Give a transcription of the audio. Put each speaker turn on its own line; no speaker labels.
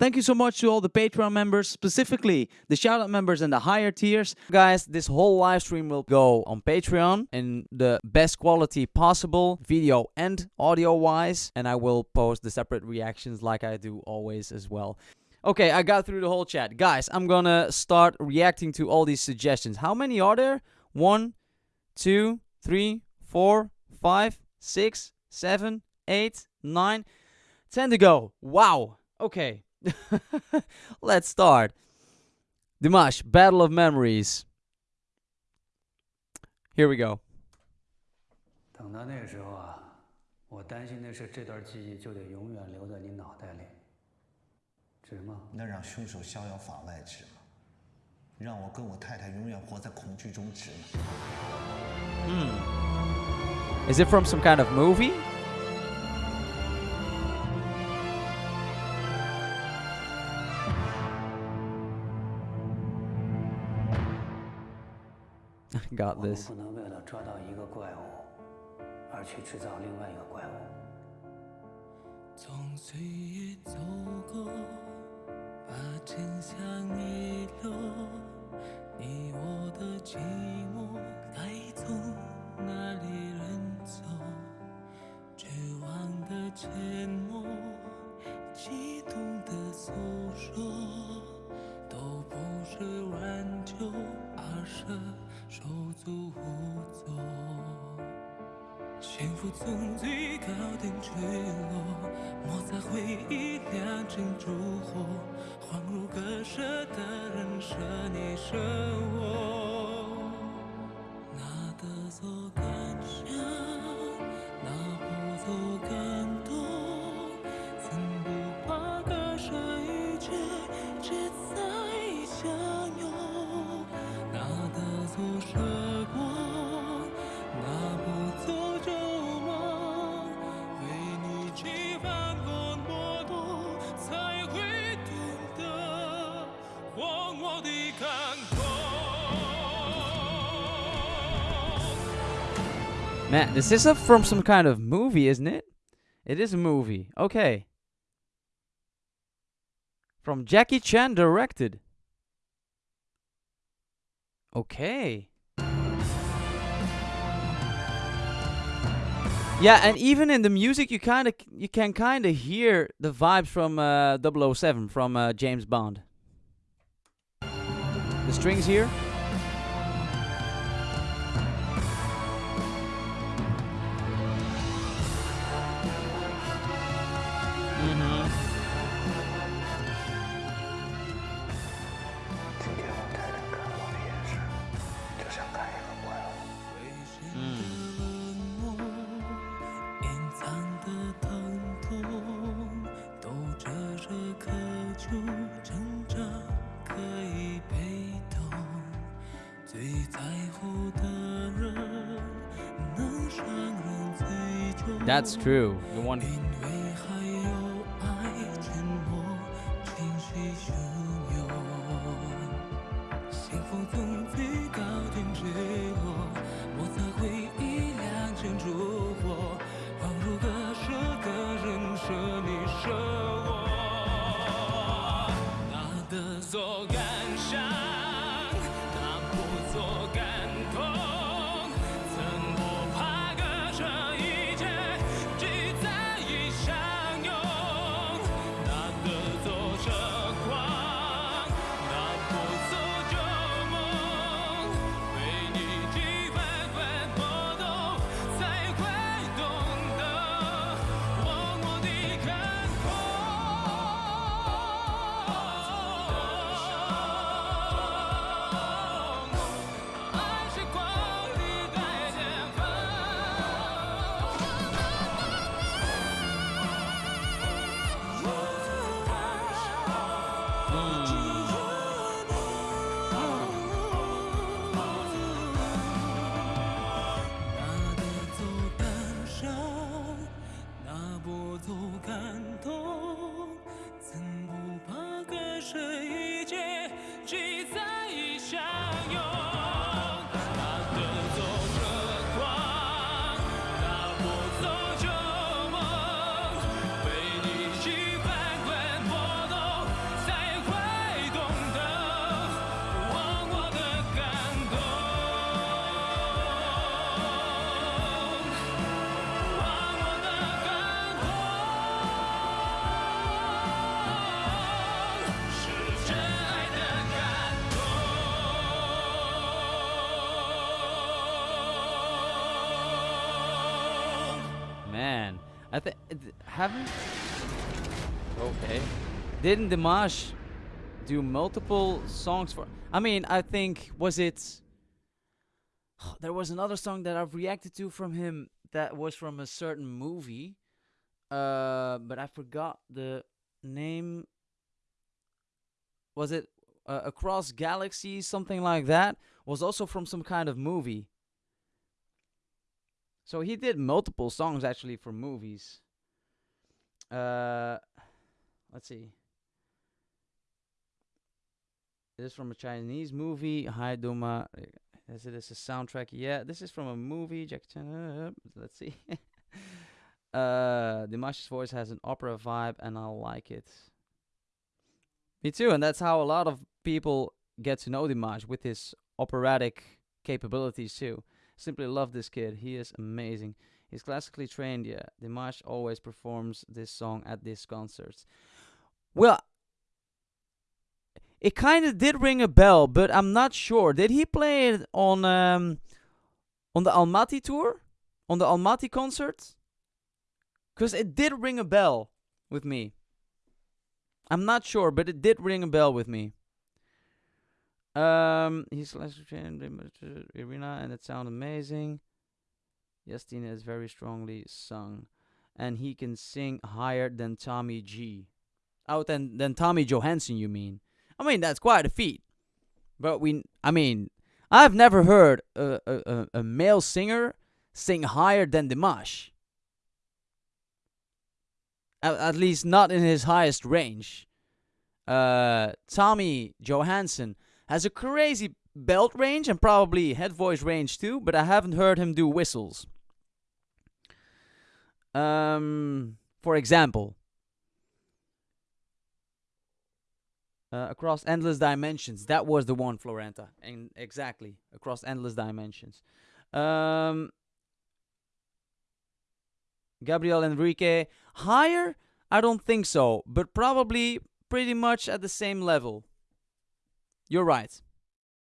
Thank you so much to all the Patreon members, specifically the shoutout members and the higher tiers. Guys, this whole live stream will go on Patreon in the best quality possible, video and audio wise, and I will post the separate reactions like I do always as well. Okay, I got through the whole chat. Guys, I'm gonna start reacting to all these suggestions. How many are there? One, two, three, four, five, six, seven, eight, nine, ten to go. Wow. Okay. Let's start. Dimash, Battle of Memories. Here we go.
等到那个时候啊，我担心的是这段记忆就得永远留在你脑袋里，值吗？
那让凶手逍遥法外值吗？让我跟我太太永远活在恐惧中值吗？
Is it from some kind of movie? Got this.
不能为了抓到一个怪物，而去制造另外一个怪物。
从岁月走过，把真相遗落，你我的寂寞该从哪里人走？绝望的沉默，从最高点坠落
Man, this is from some kind of movie, isn't it? It is a movie. Okay. From Jackie Chan directed. Okay. Yeah, and even in the music, you kind of you can kind of hear the vibes from uh, 007 from uh, James Bond. The strings here. That's true. The one. I think haven't. Okay. Didn't Dimash do multiple songs for? I mean, I think was it. There was another song that I've reacted to from him that was from a certain movie, uh, but I forgot the name. Was it uh, Across Galaxies, something like that? Was also from some kind of movie. So he did multiple songs actually for movies. Uh, let's see. This is from a Chinese movie. Hi Duma. Is it is a soundtrack? Yeah, this is from a movie. Jack Chan. Uh, let's see. uh, Dimash's voice has an opera vibe, and I like it. Me too, and that's how a lot of people get to know Dimash with his operatic capabilities too. Simply love this kid. He is amazing. He's classically trained. Yeah, Dimash always performs this song at these concerts. Well, it kind of did ring a bell, but I'm not sure. Did he play it on um, on the Almaty tour, on the Almaty concert? Because it did ring a bell with me. I'm not sure, but it did ring a bell with me. Um, he's arena, and it sounds amazing. Justin is very strongly sung, and he can sing higher than Tommy G. Oh, than than Tommy Johansson, you mean? I mean, that's quite a feat. But we, I mean, I've never heard a, a, a male singer sing higher than Dimash. At, at least not in his highest range. Uh, Tommy Johansson has a crazy belt range and probably head voice range too, but I haven't heard him do whistles. Um, for example, Uh, across endless dimensions. That was the one, Florenta. And exactly across endless dimensions. Um, Gabriel Henrique higher? I don't think so, but probably pretty much at the same level. You're right.